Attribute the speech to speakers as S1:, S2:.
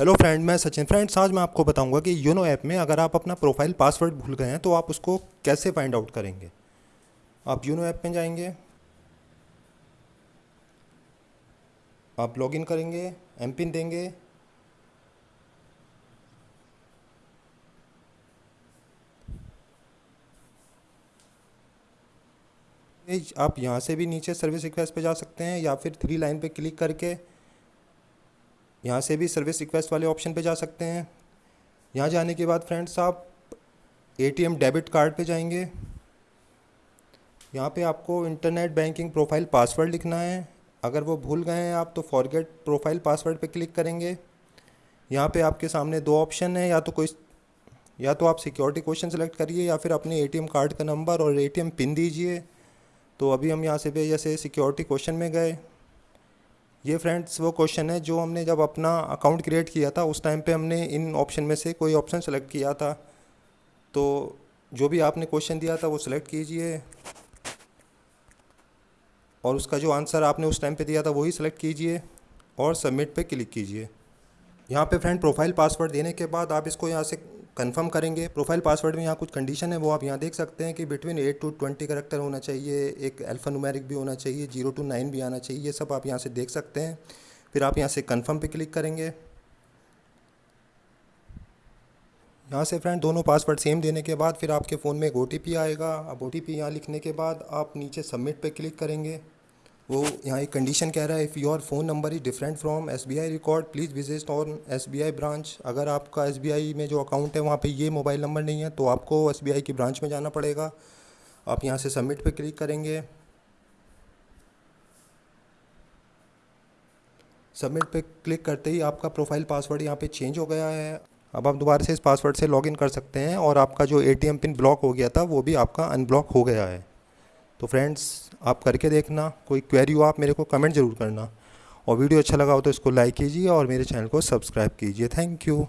S1: Hello friend मैं Sachin. Friends आज मैं आपको बताऊँगा कि यूनो ऐप में अगर आप अपना प्रोफ़ाइल पासवर्ड भूल गए हैं तो आप उसको कैसे फाइंड आउट करेंगे? आप यूनो ऐप में जाएँगे, आप लॉगिन करेंगे एम पिन देंगे, आप यहाँ से भी नीचे सर्विस रिक्वेस्ट पे जा सकते हैं, या फिर थ्री लाइन पे क्लिक करके यहाँ से भी सर्विस रिक्वेस्ट वाले ऑप्शन पे जा सकते हैं। यहाँ जाने के बाद फ्रेंड्स आप एटीएम डेबिट कार्ड पे जाएँगे। यहाँ पे आपको इंटरनेट बैंकिंग प्रोफ़ाइल पासवर्ड लिखना है। अगर वो भूल गए हैं आप तो फॉरगेट प्रोफ़ाइल पासवर्ड पे क्लिक करेंगे। यहाँ पे आपके सामने दो ऑप्शन है, या तो कोई या तो आप सिक्योरिटी क्वेश्चन सेलेक्ट करिए, या फिर अपने एटीएम कार्ड का नंबर और एटीएम पिन दीजिए। तो अभी हम यहाँ से जैसे सिक्योरिटी क्वेश्चन में गए। ये फ्रेंड्स वो क्वेश्चन है जो हमने जब अपना अकाउंट क्रिएट किया था, उस टाइम पे हमने इन ऑप्शन में से कोई ऑप्शन सेलेक्ट किया था। तो जो भी आपने क्वेश्चन दिया था, वो सिलेक्ट कीजिए। और उसका जो आंसर आपने उस टाइम पे दिया था, वही सिलेक्ट कीजिए और सबमिट पे क्लिक कीजिए। यहाँ पे फ्रेंड प्रोफ़ाइल पासवर्ड देने के बाद आप इसको यहाँ से कंफर्म करेंगे। प्रोफ़ाइल पासवर्ड में यहाँ कुछ कंडीशन है, वो आप यहाँ देख सकते हैं कि between eight to twenty character होना चाहिए, एक अल्फ़ा नुमेरिक भी होना चाहिए ज़ीरो टू नाइन भी आना चाहिए, ये सब आप यहाँ से देख सकते हैं। फिर आप यहाँ से कन्फर्म पे क्लिक करेंगे। यहाँ से फ्रेंड दोनों पासवर्ड सेम देने के बाद फिर आपके फ़ोन में एक ओ आएगा। अब ओ टी यहाँ लिखने के बाद आप नीचे सबमिट पे क्लिक करेंगे। वो यहाँ एक कंडीशन कह रहा है if your phone number is different from S B I record please visit on S B I branch अगर आपका एस बी आई में जो अकाउंट है, वहाँ पे ये मोबाइल नंबर नहीं है तो आपको एस बी आई की ब्रांच में जाना पड़ेगा। आप यहाँ से सबमिट पे क्लिक करेंगे। सबमिट पे क्लिक करते ही आपका प्रोफ़ाइल पासवर्ड यहाँ पे चेंज हो गया है। अब आप दोबारा से इस पासवर्ड से लॉगिन कर सकते हैं और आपका जो एटीएम पिन ब्लॉक हो गया था, वो भी आपका अनब्लॉक हो गया है। तो फ्रेंड्स आप करके देखना, कोई क्वेरी हो आप मेरे को कमेंट ज़रूर करना। और वीडियो अच्छा लगा हो तो इसको लाइक कीजिए और मेरे चैनल को सब्सक्राइब कीजिए। Thank you